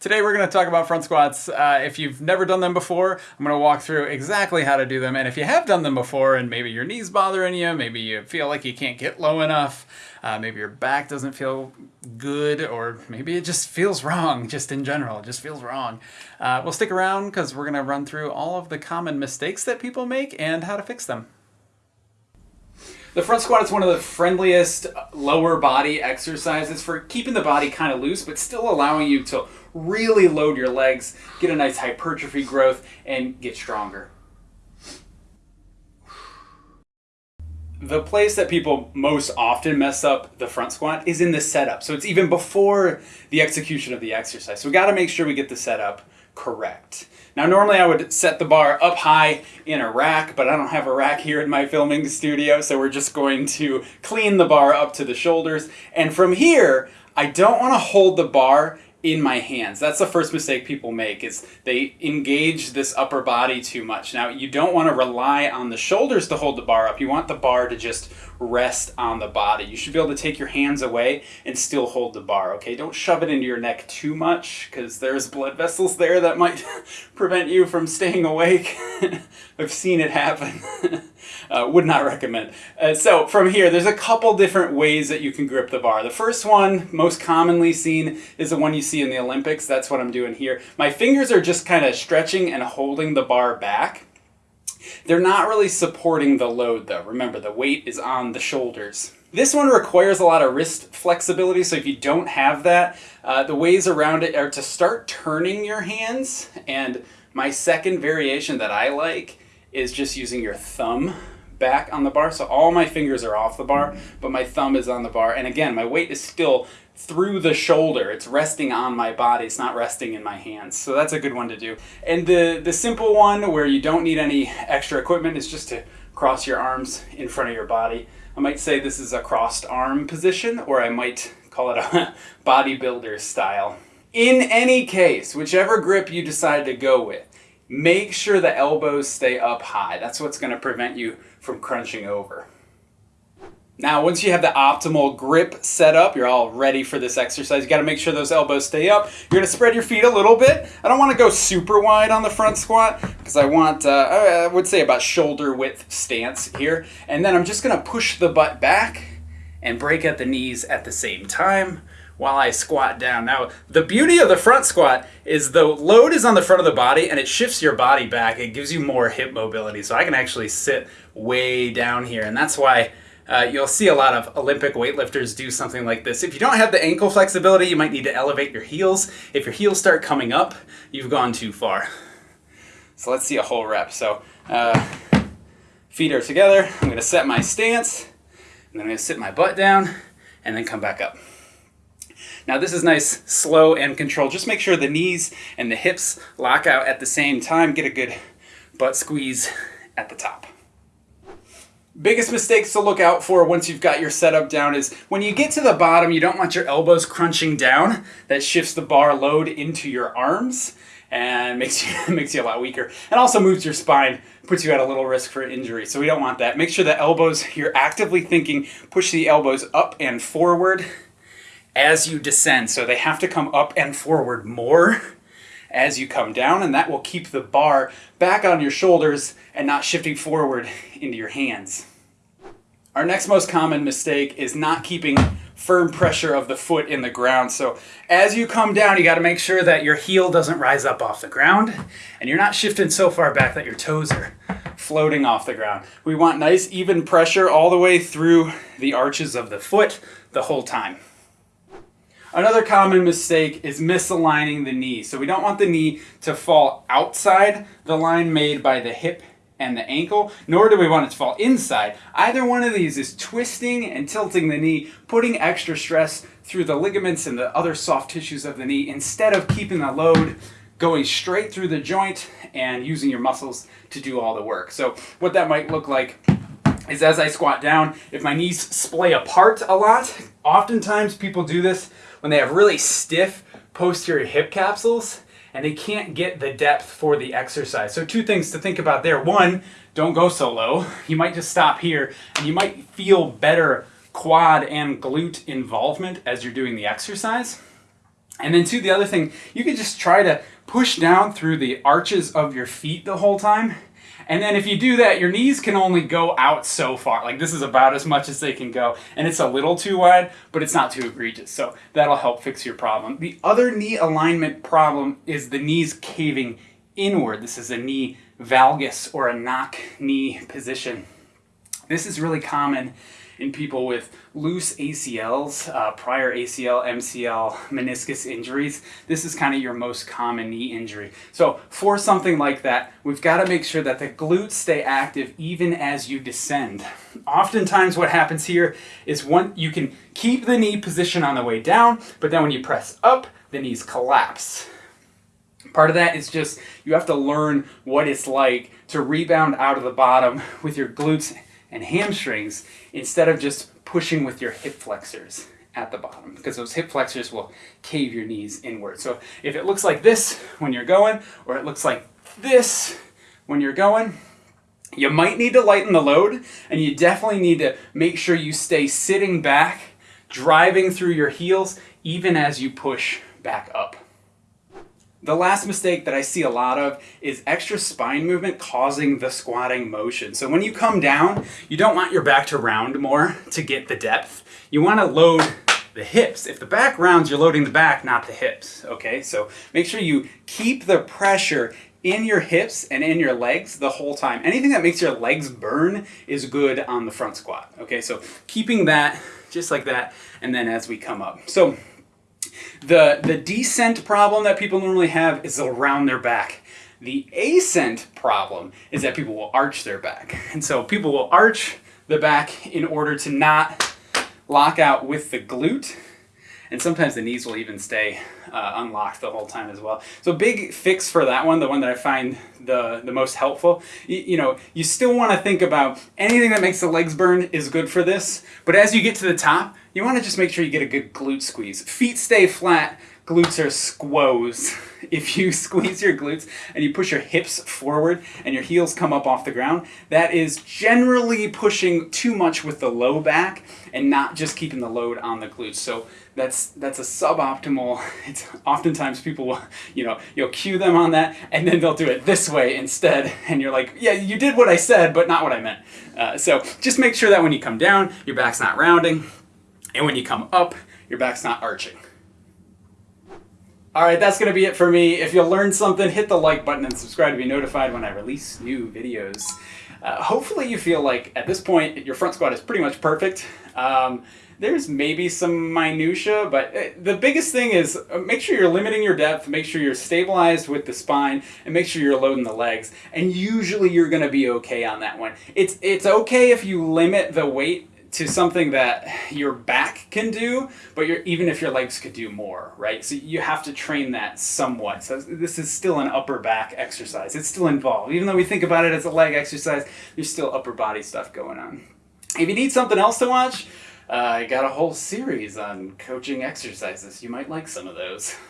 Today we're going to talk about front squats. Uh, if you've never done them before, I'm going to walk through exactly how to do them. And if you have done them before and maybe your knees bothering you, maybe you feel like you can't get low enough, uh, maybe your back doesn't feel good, or maybe it just feels wrong, just in general, it just feels wrong. Uh, we'll stick around because we're going to run through all of the common mistakes that people make and how to fix them. The front squat is one of the friendliest lower body exercises for keeping the body kind of loose, but still allowing you to really load your legs, get a nice hypertrophy growth, and get stronger. The place that people most often mess up the front squat is in the setup. So it's even before the execution of the exercise. So we gotta make sure we get the setup correct. Now normally I would set the bar up high in a rack, but I don't have a rack here in my filming studio, so we're just going to clean the bar up to the shoulders. And from here, I don't want to hold the bar in my hands. That's the first mistake people make is they engage this upper body too much. Now you don't want to rely on the shoulders to hold the bar up. You want the bar to just rest on the body. You should be able to take your hands away and still hold the bar, okay? Don't shove it into your neck too much because there's blood vessels there that might prevent you from staying awake. I've seen it happen. uh, would not recommend. Uh, so from here, there's a couple different ways that you can grip the bar. The first one, most commonly seen, is the one you see in the Olympics. That's what I'm doing here. My fingers are just kind of stretching and holding the bar back. They're not really supporting the load though. Remember, the weight is on the shoulders. This one requires a lot of wrist flexibility, so if you don't have that, uh, the ways around it are to start turning your hands, and my second variation that I like is just using your thumb back on the bar. So all my fingers are off the bar, but my thumb is on the bar. And again, my weight is still through the shoulder. It's resting on my body. It's not resting in my hands. So that's a good one to do. And the, the simple one where you don't need any extra equipment is just to cross your arms in front of your body. I might say this is a crossed arm position, or I might call it a bodybuilder style. In any case, whichever grip you decide to go with, make sure the elbows stay up high. That's what's going to prevent you from crunching over. Now, once you have the optimal grip set up, you're all ready for this exercise. You got to make sure those elbows stay up. You're to spread your feet a little bit. I don't want to go super wide on the front squat because I want, uh, I would say about shoulder width stance here. And then I'm just going to push the butt back and break at the knees at the same time while I squat down. Now, the beauty of the front squat is the load is on the front of the body and it shifts your body back. It gives you more hip mobility. So I can actually sit way down here. And that's why uh, you'll see a lot of Olympic weightlifters do something like this. If you don't have the ankle flexibility, you might need to elevate your heels. If your heels start coming up, you've gone too far. So let's see a whole rep. So uh, feet are together. I'm gonna set my stance, and then I'm gonna sit my butt down, and then come back up. Now this is nice, slow and controlled. Just make sure the knees and the hips lock out at the same time. Get a good butt squeeze at the top. Biggest mistakes to look out for once you've got your setup down is when you get to the bottom, you don't want your elbows crunching down. That shifts the bar load into your arms and makes you, makes you a lot weaker. And also moves your spine, puts you at a little risk for injury. So we don't want that. Make sure the elbows, you're actively thinking, push the elbows up and forward as you descend. So they have to come up and forward more as you come down and that will keep the bar back on your shoulders and not shifting forward into your hands. Our next most common mistake is not keeping firm pressure of the foot in the ground. So as you come down, you gotta make sure that your heel doesn't rise up off the ground and you're not shifting so far back that your toes are floating off the ground. We want nice even pressure all the way through the arches of the foot the whole time. Another common mistake is misaligning the knee. So we don't want the knee to fall outside the line made by the hip and the ankle, nor do we want it to fall inside. Either one of these is twisting and tilting the knee, putting extra stress through the ligaments and the other soft tissues of the knee instead of keeping the load going straight through the joint and using your muscles to do all the work. So what that might look like is as I squat down, if my knees splay apart a lot, oftentimes people do this when they have really stiff posterior hip capsules and they can't get the depth for the exercise. So two things to think about there. One, don't go so low. You might just stop here and you might feel better quad and glute involvement as you're doing the exercise. And then two, the other thing, you can just try to push down through the arches of your feet the whole time. And then if you do that, your knees can only go out so far. Like this is about as much as they can go. And it's a little too wide, but it's not too egregious. So that'll help fix your problem. The other knee alignment problem is the knees caving inward. This is a knee valgus or a knock knee position. This is really common in people with loose ACLs, uh, prior ACL, MCL, meniscus injuries. This is kind of your most common knee injury. So for something like that, we've got to make sure that the glutes stay active even as you descend. Oftentimes what happens here is one, you can keep the knee position on the way down, but then when you press up, the knees collapse. Part of that is just you have to learn what it's like to rebound out of the bottom with your glutes and hamstrings instead of just pushing with your hip flexors at the bottom because those hip flexors will cave your knees inward. So if it looks like this when you're going or it looks like this when you're going, you might need to lighten the load and you definitely need to make sure you stay sitting back, driving through your heels even as you push back up. The last mistake that I see a lot of is extra spine movement causing the squatting motion. So when you come down, you don't want your back to round more to get the depth. You want to load the hips. If the back rounds, you're loading the back, not the hips, okay? So make sure you keep the pressure in your hips and in your legs the whole time. Anything that makes your legs burn is good on the front squat, okay? So keeping that just like that, and then as we come up. So the, the descent problem that people normally have is around their back. The ascent problem is that people will arch their back. And so people will arch the back in order to not lock out with the glute. And sometimes the knees will even stay uh, unlocked the whole time as well. So big fix for that one, the one that I find the, the most helpful, you, you know, you still want to think about anything that makes the legs burn is good for this. But as you get to the top, you want to just make sure you get a good glute squeeze. Feet stay flat, glutes are squoze. If you squeeze your glutes and you push your hips forward and your heels come up off the ground, that is generally pushing too much with the low back and not just keeping the load on the glutes. So that's that's a suboptimal. It's oftentimes people will, you know, you'll cue them on that and then they'll do it this way instead and you're like, yeah, you did what I said, but not what I meant. Uh, so just make sure that when you come down, your back's not rounding and when you come up, your back's not arching. Alright, that's going to be it for me. If you learned something, hit the like button and subscribe to be notified when I release new videos. Uh, hopefully you feel like, at this point, your front squat is pretty much perfect. Um, there's maybe some minutia, but uh, the biggest thing is uh, make sure you're limiting your depth, make sure you're stabilized with the spine, and make sure you're loading the legs. And usually you're going to be okay on that one. It's, it's okay if you limit the weight to something that your back can do, but even if your legs could do more, right? So you have to train that somewhat. So this is still an upper back exercise. It's still involved. Even though we think about it as a leg exercise, there's still upper body stuff going on. If you need something else to watch, uh, I got a whole series on coaching exercises. You might like some of those.